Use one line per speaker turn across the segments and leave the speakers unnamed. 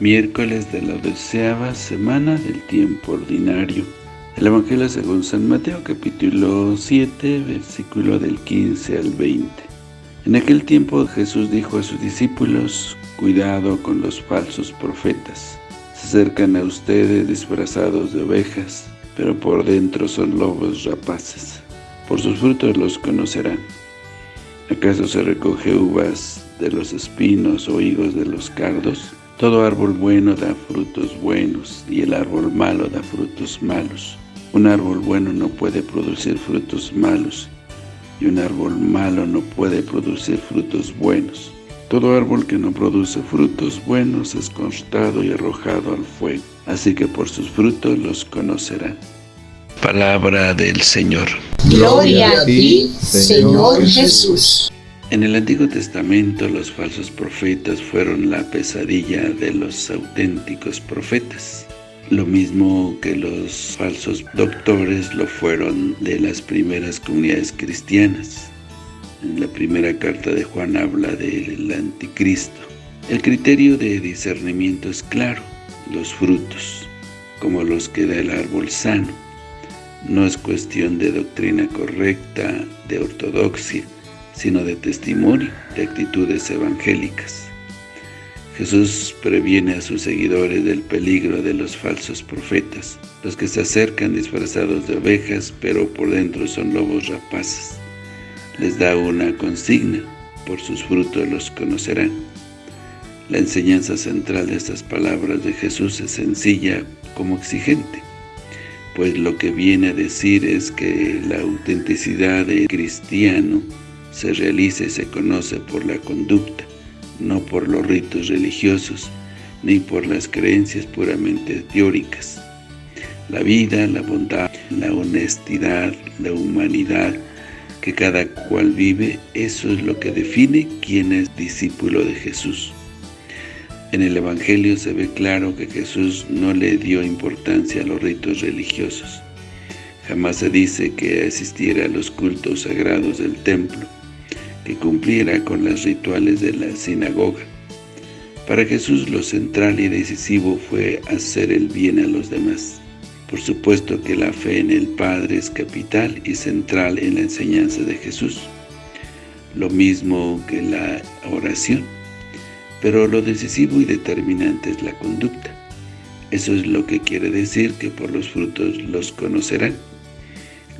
miércoles de la doceava semana del tiempo ordinario. El Evangelio según San Mateo, capítulo 7, versículo del 15 al 20. En aquel tiempo Jesús dijo a sus discípulos, cuidado con los falsos profetas. Se acercan a ustedes disfrazados de ovejas, pero por dentro son lobos rapaces. Por sus frutos los conocerán. ¿Acaso se recoge uvas de los espinos o higos de los cardos? Todo árbol bueno da frutos buenos, y el árbol malo da frutos malos. Un árbol bueno no puede producir frutos malos, y un árbol malo no puede producir frutos buenos. Todo árbol que no produce frutos buenos es cortado y arrojado al fuego, así que por sus frutos los conocerán. Palabra del Señor.
Gloria a ti, Señor Jesús.
En el Antiguo Testamento los falsos profetas fueron la pesadilla de los auténticos profetas. Lo mismo que los falsos doctores lo fueron de las primeras comunidades cristianas. En la primera carta de Juan habla del anticristo. El criterio de discernimiento es claro, los frutos, como los que da el árbol sano. No es cuestión de doctrina correcta, de ortodoxia, sino de testimonio de actitudes evangélicas. Jesús previene a sus seguidores del peligro de los falsos profetas, los que se acercan disfrazados de ovejas, pero por dentro son lobos rapaces. Les da una consigna, por sus frutos los conocerán. La enseñanza central de estas palabras de Jesús es sencilla como exigente, pues lo que viene a decir es que la autenticidad del cristiano se realiza y se conoce por la conducta, no por los ritos religiosos, ni por las creencias puramente teóricas. La vida, la bondad, la honestidad, la humanidad que cada cual vive, eso es lo que define quién es discípulo de Jesús. En el Evangelio se ve claro que Jesús no le dio importancia a los ritos religiosos. Jamás se dice que asistiera a los cultos sagrados del templo, cumpliera con los rituales de la sinagoga. Para Jesús lo central y decisivo fue hacer el bien a los demás. Por supuesto que la fe en el Padre es capital y central en la enseñanza de Jesús, lo mismo que la oración, pero lo decisivo y determinante es la conducta. Eso es lo que quiere decir que por los frutos los conocerán,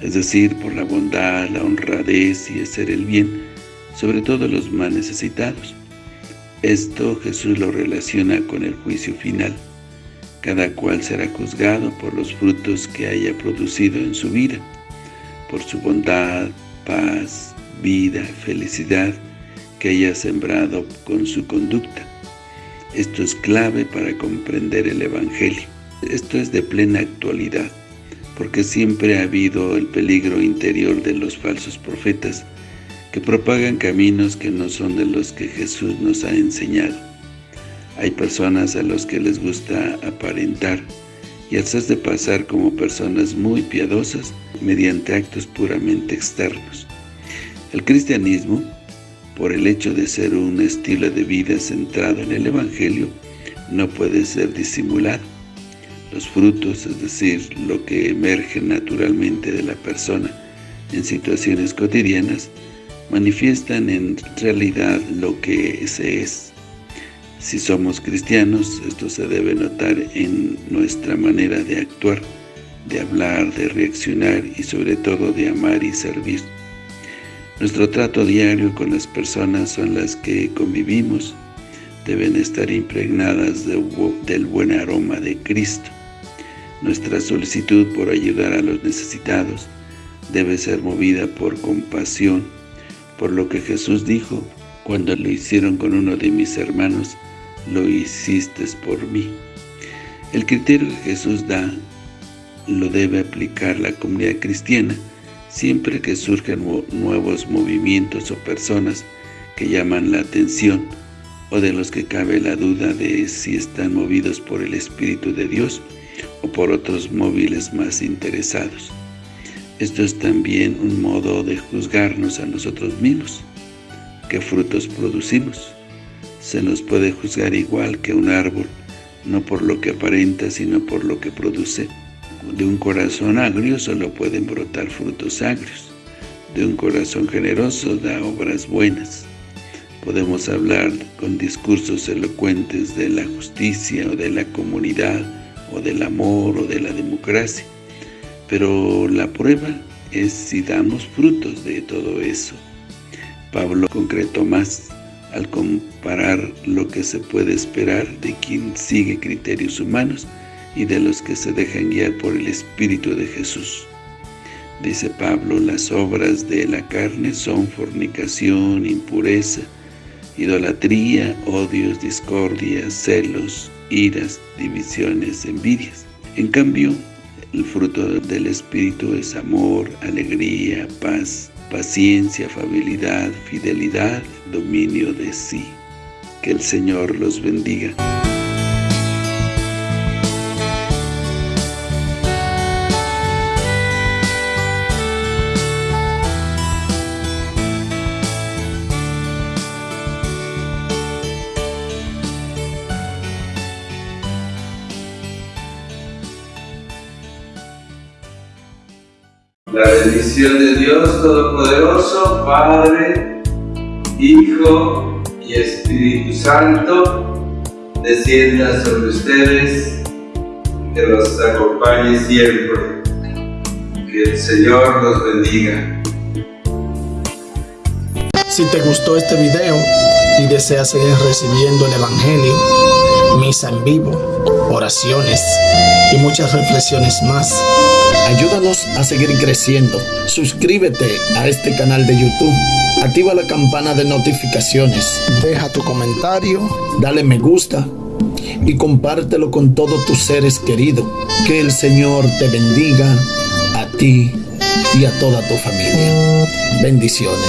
es decir, por la bondad, la honradez y hacer el bien, sobre todo los más necesitados. Esto Jesús lo relaciona con el juicio final. Cada cual será juzgado por los frutos que haya producido en su vida, por su bondad, paz, vida, felicidad que haya sembrado con su conducta. Esto es clave para comprender el Evangelio. Esto es de plena actualidad, porque siempre ha habido el peligro interior de los falsos profetas, que propagan caminos que no son de los que Jesús nos ha enseñado. Hay personas a los que les gusta aparentar y hacerse pasar como personas muy piadosas mediante actos puramente externos. El cristianismo, por el hecho de ser un estilo de vida centrado en el Evangelio, no puede ser disimulado. Los frutos, es decir, lo que emerge naturalmente de la persona en situaciones cotidianas, manifiestan en realidad lo que se es. Si somos cristianos, esto se debe notar en nuestra manera de actuar, de hablar, de reaccionar y sobre todo de amar y servir. Nuestro trato diario con las personas son las que convivimos, deben estar impregnadas del buen aroma de Cristo. Nuestra solicitud por ayudar a los necesitados debe ser movida por compasión, por lo que Jesús dijo, cuando lo hicieron con uno de mis hermanos, lo hiciste por mí. El criterio que Jesús da lo debe aplicar la comunidad cristiana siempre que surjan nuevos movimientos o personas que llaman la atención o de los que cabe la duda de si están movidos por el Espíritu de Dios o por otros móviles más interesados. Esto es también un modo de juzgarnos a nosotros mismos. ¿Qué frutos producimos? Se nos puede juzgar igual que un árbol, no por lo que aparenta, sino por lo que produce. De un corazón agrio solo pueden brotar frutos agrios. De un corazón generoso da obras buenas. Podemos hablar con discursos elocuentes de la justicia o de la comunidad o del amor o de la democracia. Pero la prueba es si damos frutos de todo eso. Pablo concretó más al comparar lo que se puede esperar de quien sigue criterios humanos y de los que se dejan guiar por el Espíritu de Jesús. Dice Pablo, las obras de la carne son fornicación, impureza, idolatría, odios, discordias, celos, iras, divisiones, envidias. En cambio, el fruto del Espíritu es amor, alegría, paz, paciencia, afabilidad, fidelidad, dominio de sí. Que el Señor los bendiga.
La bendición de Dios Todopoderoso, Padre, Hijo y Espíritu Santo, descienda sobre ustedes, que los acompañe siempre. Que el Señor los bendiga.
Si te gustó este video y deseas seguir recibiendo el Evangelio, misa en vivo, oraciones y muchas reflexiones más, Ayúdanos a seguir creciendo. Suscríbete a este canal de YouTube. Activa la campana de notificaciones. Deja tu comentario. Dale me gusta. Y compártelo con todos tus seres queridos. Que el Señor te bendiga a ti y a toda tu familia. Bendiciones.